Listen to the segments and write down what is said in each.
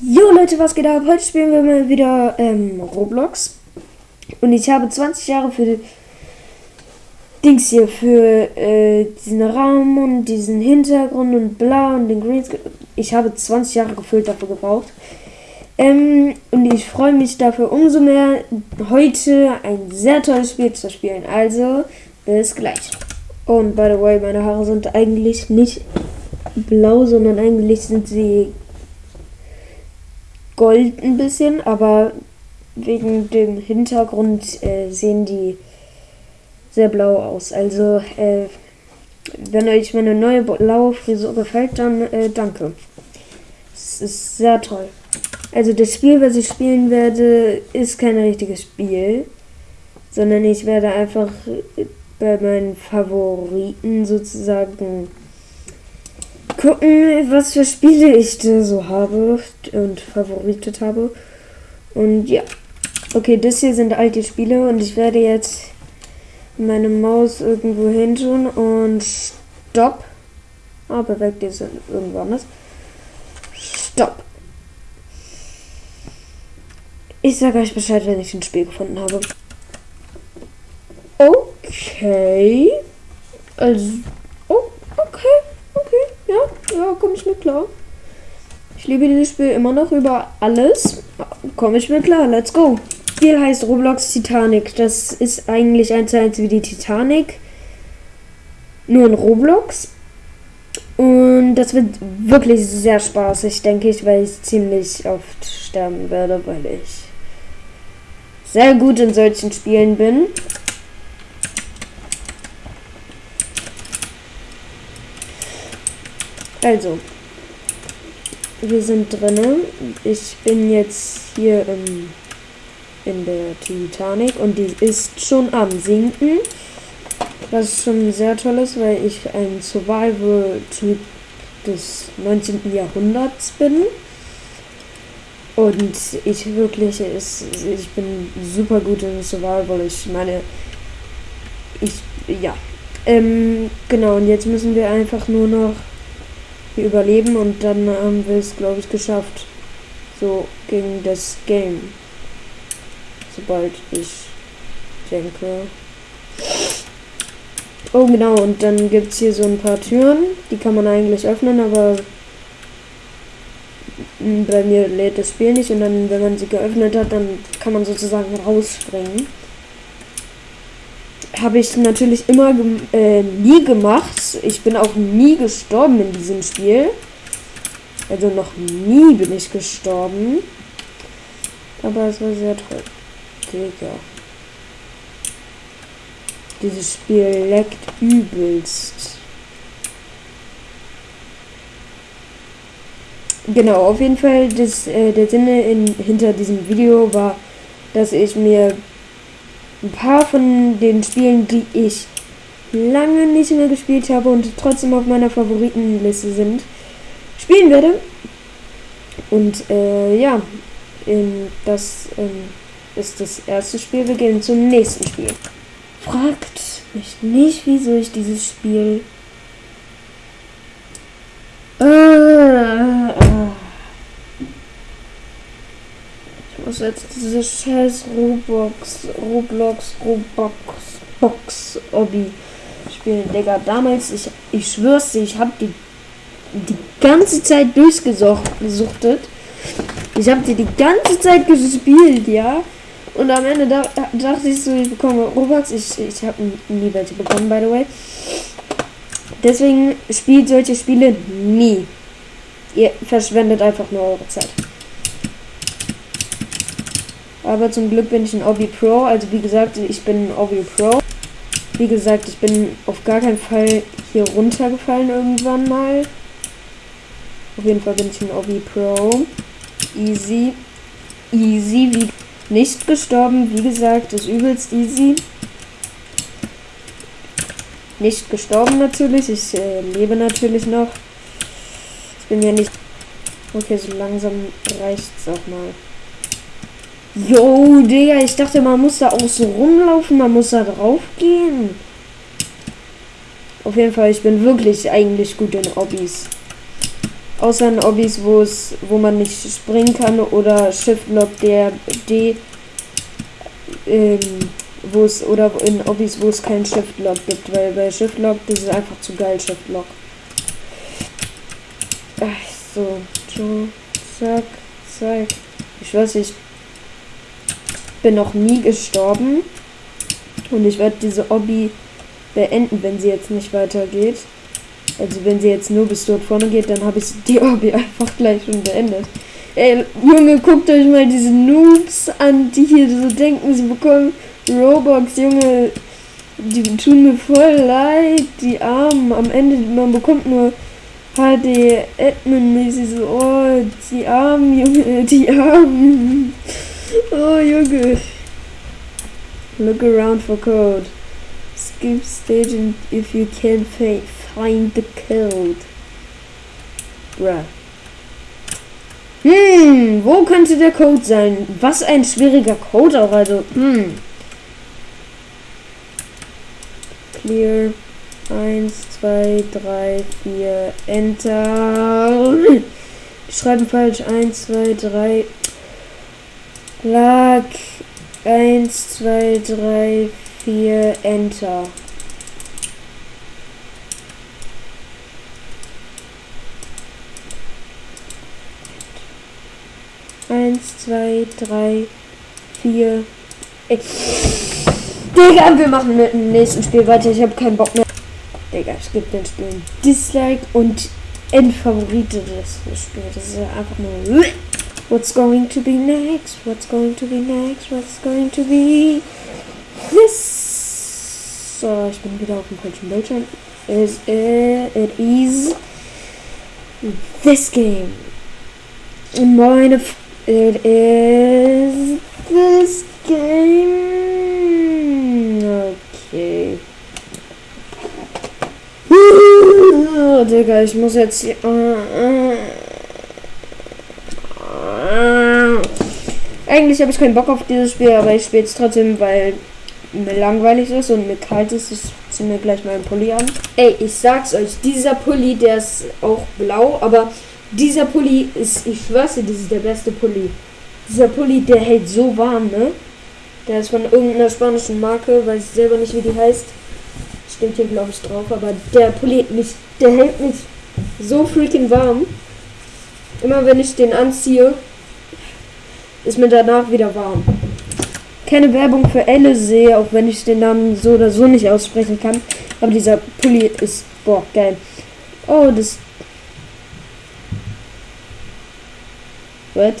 Jo Leute, was geht ab? Heute spielen wir mal wieder ähm, Roblox. Und ich habe 20 Jahre für Dings hier, für äh, diesen Raum und diesen Hintergrund und bla und den Greenscreen. Ich habe 20 Jahre gefüllt dafür gebraucht. Ähm, und ich freue mich dafür umso mehr, heute ein sehr tolles Spiel zu spielen. Also, bis gleich. Und by the way, meine Haare sind eigentlich nicht blau, sondern eigentlich sind sie gold ein bisschen, aber wegen dem Hintergrund äh, sehen die sehr blau aus. Also, äh, wenn euch meine neue blaue Frisur gefällt, dann äh, danke. Es ist sehr toll. Also das Spiel, was ich spielen werde, ist kein richtiges Spiel, sondern ich werde einfach bei meinen Favoriten sozusagen gucken, was für Spiele ich da so habe und favoritet habe. Und ja. Okay, das hier sind alte Spiele und ich werde jetzt meine Maus irgendwo hin tun und Stopp. Ah, bewegt jetzt irgendwo anders. Stopp. Ich sage euch Bescheid, wenn ich ein Spiel gefunden habe. Okay. Also. Ja, komme ich mir klar. Ich liebe dieses Spiel immer noch über alles. Komme ich mir klar, let's go. Das Spiel heißt Roblox Titanic. Das ist eigentlich eins zu eins wie die Titanic. Nur in Roblox. Und das wird wirklich sehr spaßig, denke ich, weil ich ziemlich oft sterben werde, weil ich sehr gut in solchen Spielen bin. Also, wir sind drinnen. Ich bin jetzt hier im, in der Titanic und die ist schon am Sinken. Was schon sehr toll ist, weil ich ein Survival-Typ des 19. Jahrhunderts bin. Und ich wirklich, ist, ich bin super gut in Survival. Ich meine, ich, ja. Ähm, genau, und jetzt müssen wir einfach nur noch wir überleben und dann haben wir es, glaube ich, geschafft. So gegen das Game. Sobald ich denke. Oh genau, und dann gibt es hier so ein paar Türen. Die kann man eigentlich öffnen, aber bei mir lädt das Spiel nicht. Und dann, wenn man sie geöffnet hat, dann kann man sozusagen rausspringen habe ich natürlich immer äh, nie gemacht. Ich bin auch nie gestorben in diesem Spiel. Also noch nie bin ich gestorben. Aber es war sehr toll. Digga. Dieses Spiel leckt übelst. Genau, auf jeden Fall, das, äh, der Sinne in, hinter diesem Video war, dass ich mir ein paar von den Spielen, die ich lange nicht mehr gespielt habe und trotzdem auf meiner Favoritenliste sind, spielen werde. Und äh, ja, das ähm, ist das erste Spiel. Wir gehen zum nächsten Spiel. Fragt mich nicht, wieso ich dieses Spiel. Muss jetzt diese scheiß Roblox, Roblox, Roblox, Box, Obby spielen, Digga. Damals, ich, ich schwör's dir, ich hab die die ganze Zeit durchgesuchtet. Ich hab die die ganze Zeit gespielt, ja. Und am Ende da, dachte ich so, ich bekomme Robux. Ich, ich habe nie welche bekommen, by the way. Deswegen spielt solche Spiele nie. Ihr verschwendet einfach nur eure Zeit. Aber zum Glück bin ich ein Obi Pro. Also wie gesagt, ich bin ein Obi Pro. Wie gesagt, ich bin auf gar keinen Fall hier runtergefallen irgendwann mal. Auf jeden Fall bin ich ein Obi Pro. Easy. Easy. Wie nicht gestorben. Wie gesagt, ist übelst easy. Nicht gestorben natürlich. Ich äh, lebe natürlich noch. Ich bin ja nicht... Okay, so langsam reicht's auch mal. Jo, Digga, ich dachte, man muss da auch so rumlaufen, man muss da drauf gehen. Auf jeden Fall, ich bin wirklich eigentlich gut in Hobbys. Außer in Obbys, wo es, wo man nicht springen kann oder Shift Lock der D, ähm, wo es oder in Obbys, wo es keinen Shift Lock gibt, weil bei Shift Lock das ist einfach zu geil Shift Lock. Ach so, so, zack, zack. Ich weiß, ich bin noch nie gestorben und ich werde diese Obby beenden, wenn sie jetzt nicht weitergeht. Also wenn sie jetzt nur bis dort vorne geht, dann habe ich die Obby einfach gleich schon beendet. Ey, Junge, guckt euch mal diese Noobs an, die hier so denken, sie bekommen Robux, Junge. Die tun mir voll leid, die Armen. Am Ende, man bekommt nur HD Admin-mäßig so, oh, die Armen, Junge, die Armen. Oh, Junge. Look around for code. Skip stage if you can find the code. Bruh. Hm, wo könnte der Code sein? Was ein schwieriger Code auch, also, hm. Clear. 1, 2, 3, 4, Enter. Schreiben falsch. 1, 2, 3. Lag. 1, 2, 3, 4, Enter. Eins, zwei, drei, vier. Digga, wir machen mit dem nächsten Spiel weiter. Ich habe keinen Bock mehr. Digga, ich gebe den Spielen Dislike und Endfavorite des Spiels. Das ist einfach nur. What's going to be next? What's going to be next? What's going to be this? So, ich bin wieder auf dem falschen Bildschirm. Is it, it is this game. Meine. F it is this game. Okay. Digga, ich muss jetzt hier. Eigentlich habe ich keinen Bock auf dieses Spiel, aber ich spiele es trotzdem, weil mir langweilig ist und mir kalt ist. Ich ziehe mir gleich meinen Pulli an. Ey, ich sag's euch, dieser Pulli, der ist auch blau, aber dieser Pulli ist, ich schwör's dir, das ist der beste Pulli. Dieser Pulli, der hält so warm, ne? Der ist von irgendeiner spanischen Marke, weiß ich selber nicht, wie die heißt. Steht hier, glaube ich, drauf, aber der Pulli mich, der hält mich so freaking warm. Immer wenn ich den anziehe, ist mir danach wieder warm. Keine Werbung für Alizé, auch wenn ich den Namen so oder so nicht aussprechen kann. Aber dieser Pulli ist, boah, geil. Oh, das... What?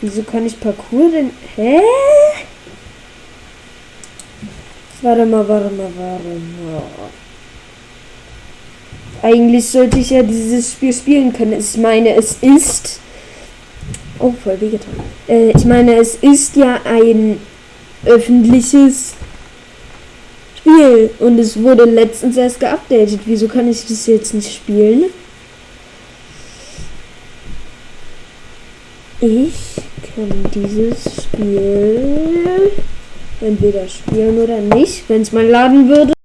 Wieso kann ich Parcours denn... Hä? Warte mal, warte mal, warte mal. Eigentlich sollte ich ja dieses Spiel spielen können. Ich meine, es ist. Oh, voll wehgetan. Äh, ich meine, es ist ja ein öffentliches Spiel. Und es wurde letztens erst geupdatet. Wieso kann ich das jetzt nicht spielen? Ich kann dieses Spiel entweder spielen oder nicht, wenn es mal laden würde.